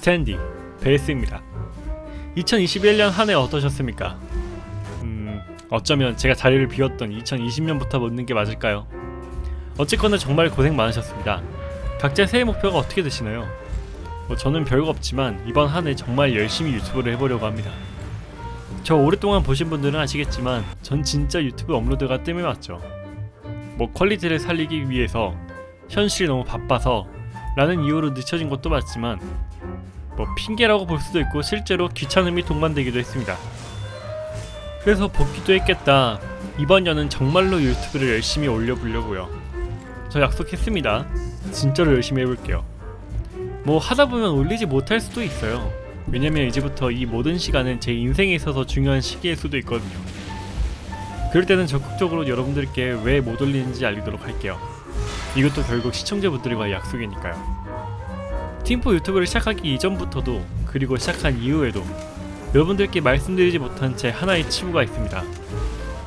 스탠디 베이스입니다. 2021년 한 해 어떠셨습니까? 음, 어쩌면 제가 자리를 비웠던 2020년부터 묻는 게 맞을까요? 어쨌거나 정말 고생 많으셨습니다. 각자 새해 목표가 어떻게 되시나요? 뭐 저는 별거 없지만 이번 한 해 정말 열심히 유튜브를 해보려고 합니다. 저 오랫동안 보신 분들은 아시겠지만 전 진짜 유튜브 업로드가 뜸에 맞죠. 뭐 퀄리티를 살리기 위해서 현실이 너무 바빠서 라는 이유로 늦춰진 것도 맞지만 뭐 핑계라고 볼 수도 있고 실제로 귀찮음이 동반되기도 했습니다. 그래서 복귀도 했겠다. 이번 년은 정말로 유튜브를 열심히 올려보려고요. 저 약속했습니다. 진짜로 열심히 해볼게요. 뭐 하다 보면 올리지 못할 수도 있어요. 왜냐면 이제부터 이 모든 시간은 제 인생에 있어서 중요한 시기일 수도 있거든요. 그럴 때는 적극적으로 여러분들께 왜 못 올리는지 알리도록 할게요. 이것도 결국 시청자분들과의 약속이니까요. 팀포 유튜브를 시작하기 이전부터도 그리고 시작한 이후에도 여러분들께 말씀드리지 못한 제 하나의 치부가 있습니다.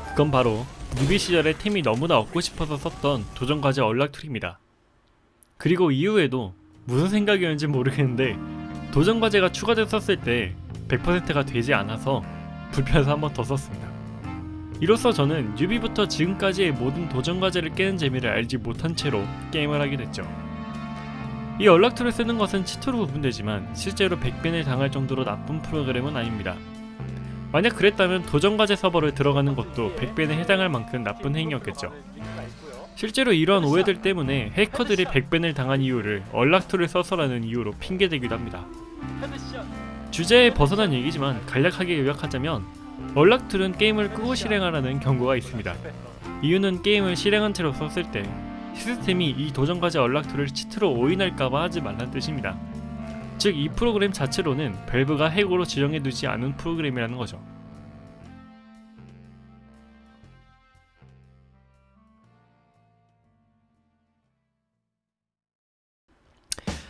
그건 바로 뉴비 시절에 템이 너무나 얻고 싶어서 썼던 도전과제 얼락툴입니다. 그리고 이후에도 무슨 생각이었는지 모르겠는데 도전과제가 추가됐었을 때 100%가 되지 않아서 불편해서 한 번 더 썼습니다. 이로써 저는 뉴비부터 지금까지의 모든 도전과제를 깨는 재미를 알지 못한 채로 게임을 하게 됐죠. 이 연락툴을 쓰는 것은 치토로 구분되지만 실제로 100벤을 당할 정도로 나쁜 프로그램은 아닙니다. 만약 그랬다면 도전과제 서버를 들어가는 것도 100벤에 해당할 만큼 나쁜 행위였겠죠. 실제로 이러한 오해들 때문에 해커들이 100벤을 당한 이유를 얼락툴을 써서라는 이유로 핑계대기도 합니다. 주제에 벗어난 얘기지만 간략하게 요약하자면 얼락툴은 게임을 끄고 실행하라는 경고가 있습니다. 이유는 게임을 실행한 채로 썼을 때 시스템이 이 도전 과제 얼락툴을 치트로 오인할까봐 하지 말란 뜻입니다. 즉 이 프로그램 자체로는 밸브가 해고로 지정해두지 않은 프로그램이라는 거죠.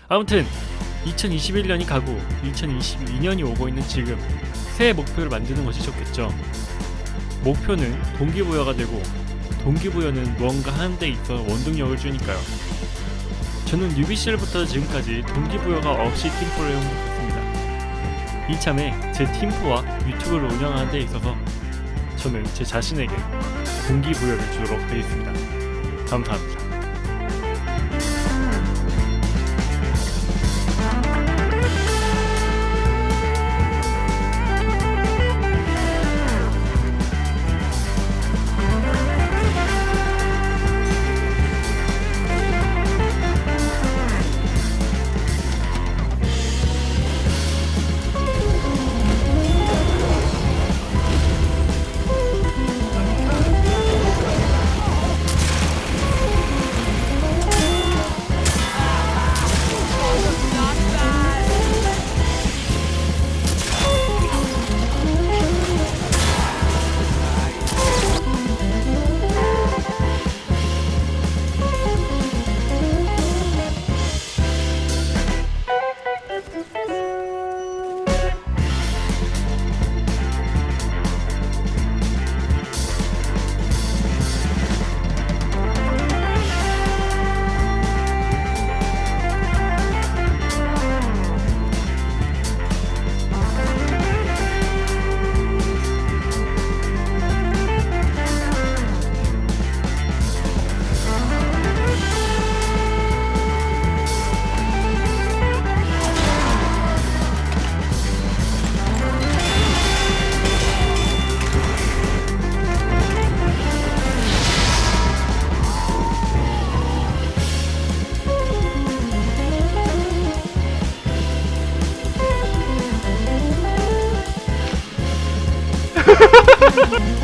아무튼 2021년이 가고 2022년이 오고 있는 지금 새해 목표를 만드는 것이 좋겠죠. 목표는 동기부여가 되고 동기부여는 무언가 하는 데 있어 원동력을 주니까요. 저는 뉴비 시절부터 지금까지 동기부여가 없이 팀포를 해온 습니다 이참에 제 팀포와 유튜브를 운영하는 데 있어서 저는 제 자신에게 동기부여를 주도록 되어 있습니다. 감사합니다. Ha ha ha!